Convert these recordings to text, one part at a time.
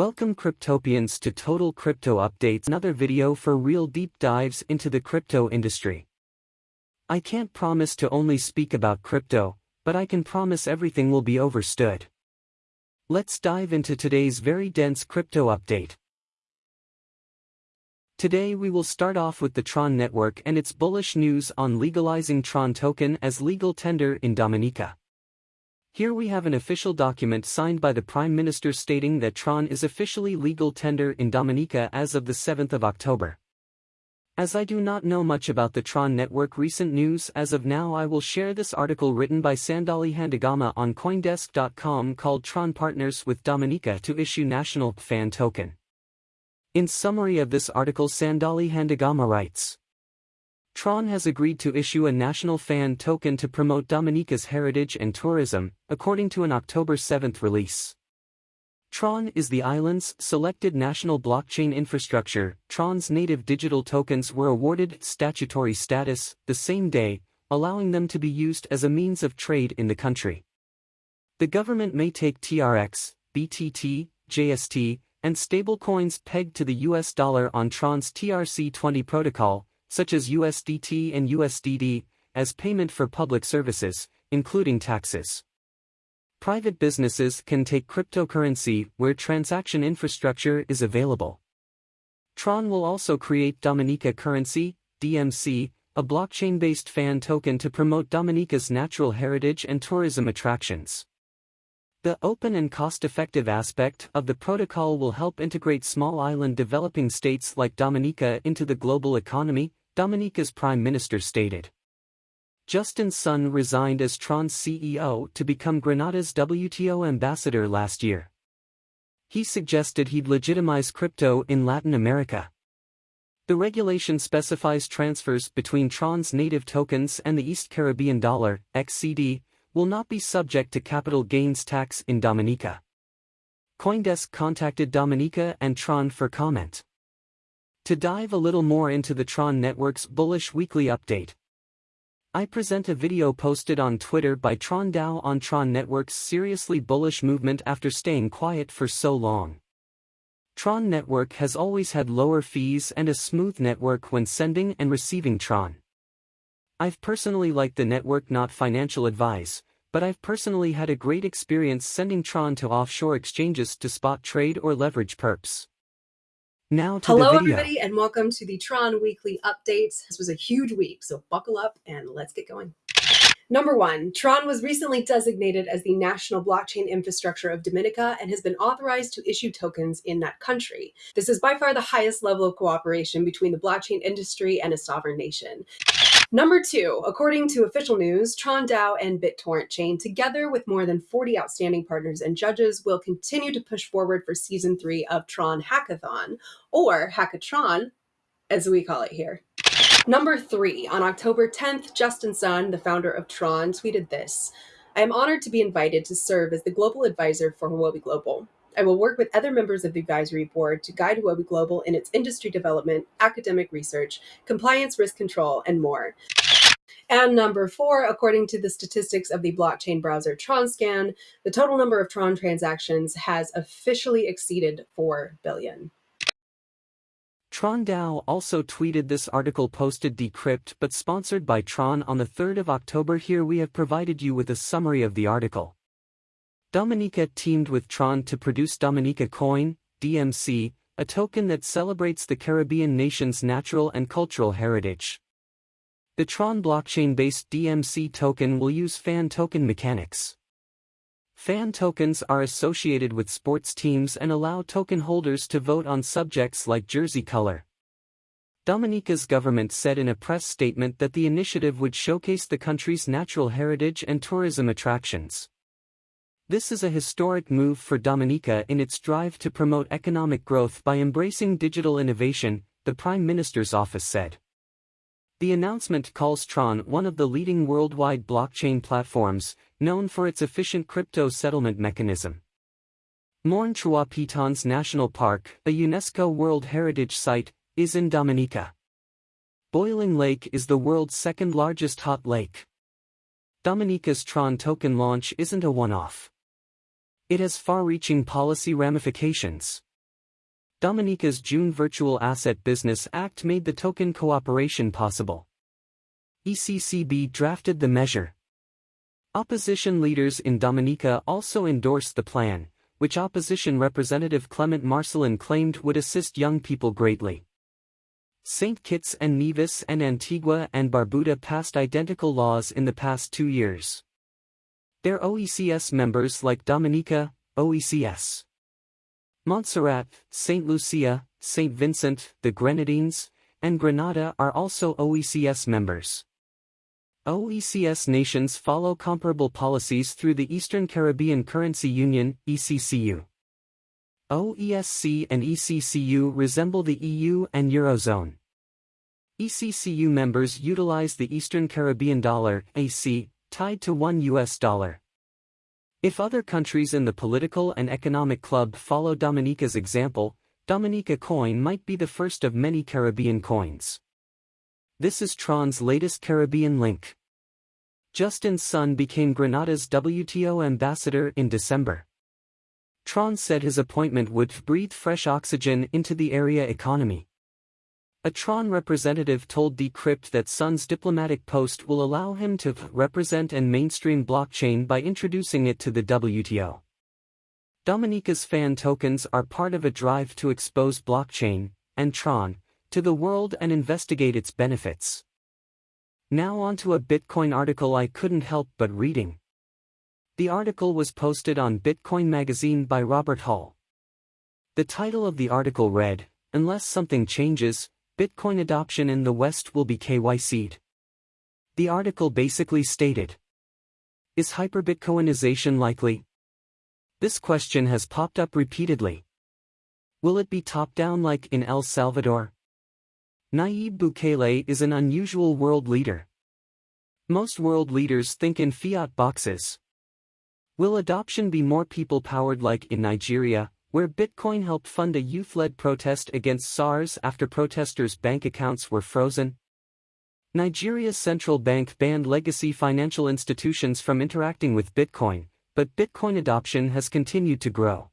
Welcome Cryptopians to Total Crypto Updates another video for real deep dives into the crypto industry. I can't promise to only speak about crypto, but I can promise everything will be overstood. Let's dive into today's very dense crypto update. Today we will start off with the Tron network and its bullish news on legalizing Tron token as legal tender in Dominica. Here we have an official document signed by the Prime Minister stating that Tron is officially legal tender in Dominica as of the 7th of October. As I do not know much about the Tron network recent news as of now I will share this article written by Sandali Handagama on Coindesk.com called Tron Partners with Dominica to issue national fan token. In summary of this article Sandali Handagama writes, Tron has agreed to issue a national fan token to promote Dominica's heritage and tourism, according to an October 7 release. Tron is the island's selected national blockchain infrastructure. Tron's native digital tokens were awarded statutory status the same day, allowing them to be used as a means of trade in the country. The government may take TRX, BTT, JST, and stablecoins pegged to the US dollar on Tron's TRC20 protocol, such as USDT and USDD, as payment for public services, including taxes. Private businesses can take cryptocurrency where transaction infrastructure is available. Tron will also create Dominica Currency, DMC, a blockchain-based fan token to promote Dominica's natural heritage and tourism attractions. The open and cost-effective aspect of the protocol will help integrate small island developing states like Dominica into the global economy, Dominica's prime minister stated. Justin Sun resigned as Tron's CEO to become Grenada's WTO ambassador last year. He suggested he'd legitimize crypto in Latin America. The regulation specifies transfers between Tron's native tokens and the East Caribbean dollar, XCD, will not be subject to capital gains tax in Dominica. Coindesk contacted Dominica and Tron for comment. To dive a little more into the Tron Network's bullish weekly update, I present a video posted on Twitter by Tron DAO on Tron Network's seriously bullish movement after staying quiet for so long. Tron Network has always had lower fees and a smooth network when sending and receiving Tron. I've personally liked the network not financial advice, but I've personally had a great experience sending Tron to offshore exchanges to spot trade or leverage perps. Now to Hello, everybody, and welcome to the Tron Weekly Updates. This was a huge week, so buckle up and let's get going. Number one, Tron was recently designated as the national blockchain infrastructure of Dominica and has been authorized to issue tokens in that country. This is by far the highest level of cooperation between the blockchain industry and a sovereign nation. Number two, according to official news, Tron DAO and BitTorrent Chain, together with more than 40 outstanding partners and judges, will continue to push forward for season three of Tron Hackathon, or Hackatron, as we call it here. Number three, on October 10th, Justin Sun, the founder of Tron, tweeted this I am honored to be invited to serve as the global advisor for Huobi Global. I will work with other members of the advisory board to guide Huobi Global in its industry development, academic research, compliance risk control, and more. And number four, according to the statistics of the blockchain browser TronScan, the total number of Tron transactions has officially exceeded 4 billion. Tron DAO also tweeted this article posted decrypt but sponsored by Tron on the 3rd of October here we have provided you with a summary of the article. Dominica teamed with Tron to produce Dominica Coin, DMC, a token that celebrates the Caribbean nation's natural and cultural heritage. The Tron blockchain-based DMC token will use fan token mechanics. Fan tokens are associated with sports teams and allow token holders to vote on subjects like jersey color. Dominica's government said in a press statement that the initiative would showcase the country's natural heritage and tourism attractions. This is a historic move for Dominica in its drive to promote economic growth by embracing digital innovation, the Prime Minister's office said. The announcement calls Tron one of the leading worldwide blockchain platforms, known for its efficient crypto settlement mechanism. Morne Trois Pitons National Park, a UNESCO World Heritage Site, is in Dominica. Boiling Lake is the world's second largest hot lake. Dominica's Tron token launch isn't a one-off. It has far-reaching policy ramifications. Dominica's June Virtual Asset Business Act made the token cooperation possible. ECCB drafted the measure. Opposition leaders in Dominica also endorsed the plan, which opposition representative Clement Marcelin claimed would assist young people greatly. St. Kitts and Nevis and Antigua and Barbuda passed identical laws in the past two years. They're OECS members like Dominica, OECS. Montserrat, St. Lucia, St. Vincent, the Grenadines, and Grenada are also OECS members. OECS nations follow comparable policies through the Eastern Caribbean Currency Union, ECCU. OESC and ECCU resemble the EU and Eurozone. ECCU members utilize the Eastern Caribbean dollar, AC, tied to one US dollar. If other countries in the political and economic club follow Dominica's example, Dominica coin might be the first of many Caribbean coins. This is Tron's latest Caribbean link. Justin Sun became Grenada's WTO ambassador in December. Tron said his appointment would breathe fresh oxygen into the area economy. A Tron representative told Decrypt that Sun's diplomatic post will allow him to represent and mainstream blockchain by introducing it to the WTO. Dominica's fan tokens are part of a drive to expose blockchain, and Tron, to the world and investigate its benefits. Now onto a Bitcoin article I couldn't help but reading. The article was posted on Bitcoin Magazine by Robert Hall. The title of the article read, Unless something changes, Bitcoin adoption in the West will be KYC'd. The article basically stated Is hyperbitcoinization likely? This question has popped up repeatedly. Will it be top down like in El Salvador? Nayib Bukele is an unusual world leader. Most world leaders think in fiat boxes. Will adoption be more people powered like in Nigeria, where Bitcoin helped fund a youth-led protest against SARS after protesters' bank accounts were frozen. Nigeria's central bank banned legacy financial institutions from interacting with Bitcoin, but Bitcoin adoption has continued to grow.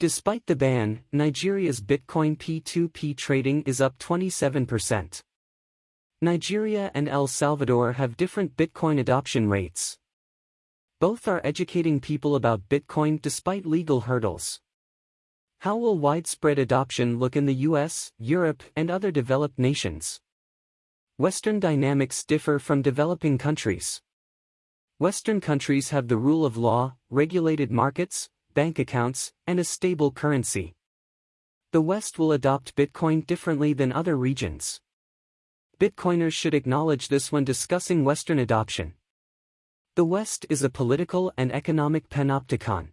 Despite the ban, Nigeria's Bitcoin P2P trading is up 27%. Nigeria and El Salvador have different Bitcoin adoption rates. Both are educating people about Bitcoin despite legal hurdles. How will widespread adoption look in the US, Europe, and other developed nations? Western dynamics differ from developing countries. Western countries have the rule of law, regulated markets, bank accounts, and a stable currency. The West will adopt Bitcoin differently than other regions. Bitcoiners should acknowledge this when discussing Western adoption. The West is a political and economic panopticon.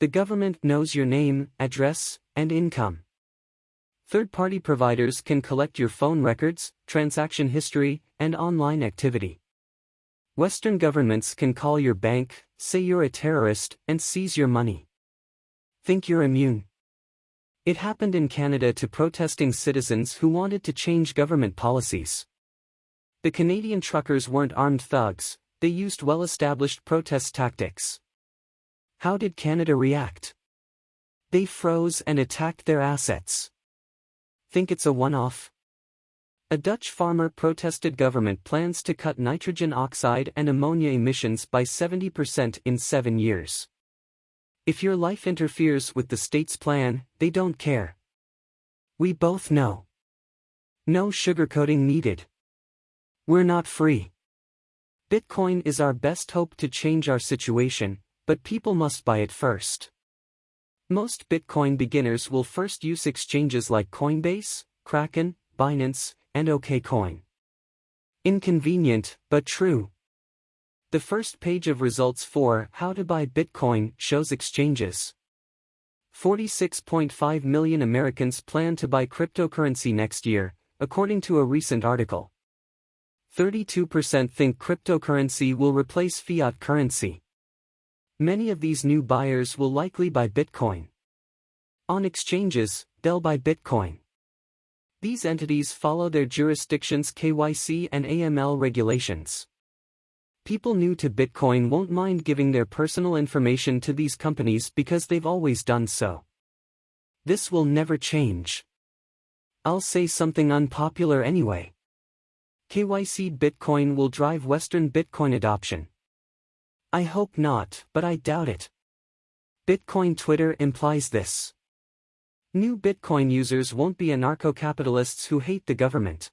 The government knows your name, address, and income. Third-party providers can collect your phone records, transaction history, and online activity. Western governments can call your bank, say you're a terrorist, and seize your money. Think you're immune. It happened in Canada to protesting citizens who wanted to change government policies. The Canadian truckers weren't armed thugs, they used well-established protest tactics. How did Canada react? They froze and attacked their assets. Think it's a one-off? A Dutch farmer protested government plans to cut nitrogen oxide and ammonia emissions by 70% in seven years. If your life interferes with the state's plan, they don't care. We both know. No sugarcoating needed. We're not free. Bitcoin is our best hope to change our situation, but people must buy it first. Most Bitcoin beginners will first use exchanges like Coinbase, Kraken, Binance, and OKCoin. Inconvenient, but true. The first page of results for How to Buy Bitcoin shows exchanges. 46.5 million Americans plan to buy cryptocurrency next year, according to a recent article. 32% think cryptocurrency will replace fiat currency. Many of these new buyers will likely buy Bitcoin. On exchanges, they'll buy Bitcoin. These entities follow their jurisdiction's KYC and AML regulations. People new to Bitcoin won't mind giving their personal information to these companies because they've always done so. This will never change. I'll say something unpopular anyway. KYC Bitcoin will drive Western Bitcoin adoption. I hope not, but I doubt it. Bitcoin Twitter implies this. New Bitcoin users won't be anarcho-capitalists who hate the government.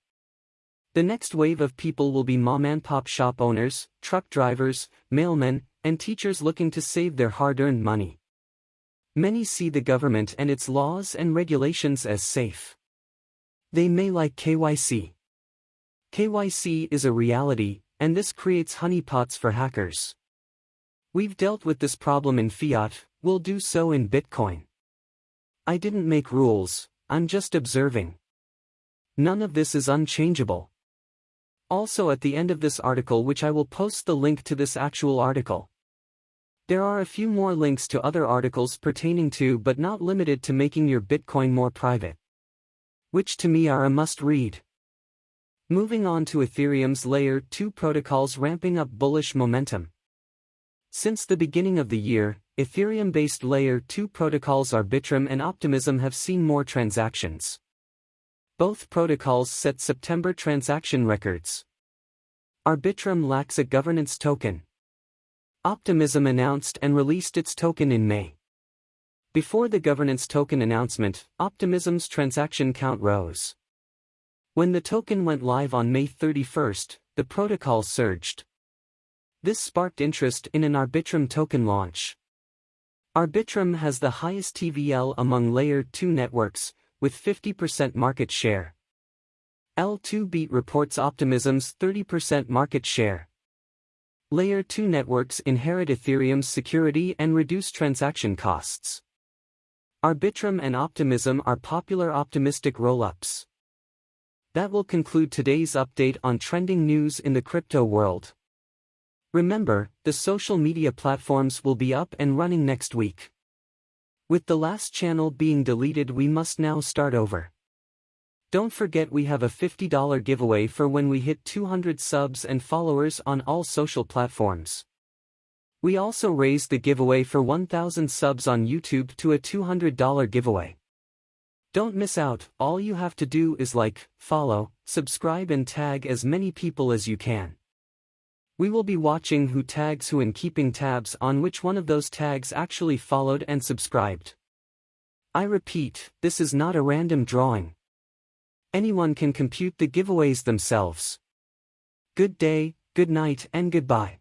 The next wave of people will be mom-and-pop shop owners, truck drivers, mailmen, and teachers looking to save their hard-earned money. Many see the government and its laws and regulations as safe. They may like KYC. KYC is a reality, and this creates honeypots for hackers. We've dealt with this problem in fiat, we'll do so in Bitcoin. I didn't make rules, I'm just observing. None of this is unchangeable. Also at the end of this article which I will post the link to this actual article. There are a few more links to other articles pertaining to but not limited to making your Bitcoin more private which to me are a must-read. Moving on to Ethereum's Layer 2 protocols ramping up bullish momentum. Since the beginning of the year, Ethereum-based Layer 2 protocols Arbitrum and Optimism have seen more transactions. Both protocols set September transaction records. Arbitrum lacks a governance token. Optimism announced and released its token in May. Before the governance token announcement, Optimism's transaction count rose. When the token went live on May 31, the protocol surged. This sparked interest in an Arbitrum token launch. Arbitrum has the highest TVL among Layer 2 networks, with 50% market share. L2Beat reports Optimism's 30% market share. Layer 2 networks inherit Ethereum's security and reduce transaction costs. Arbitrum and Optimism are popular optimistic rollups. That will conclude today's update on trending news in the crypto world. Remember, the social media platforms will be up and running next week. With the last channel being deleted we must now start over. Don't forget we have a $50 giveaway for when we hit 200 subs and followers on all social platforms. We also raised the giveaway for 1000 subs on YouTube to a $200 giveaway. Don't miss out, all you have to do is like, follow, subscribe and tag as many people as you can. We will be watching who tags who and keeping tabs on which one of those tags actually followed and subscribed. I repeat, this is not a random drawing. Anyone can compute the giveaways themselves. Good day, good night and goodbye.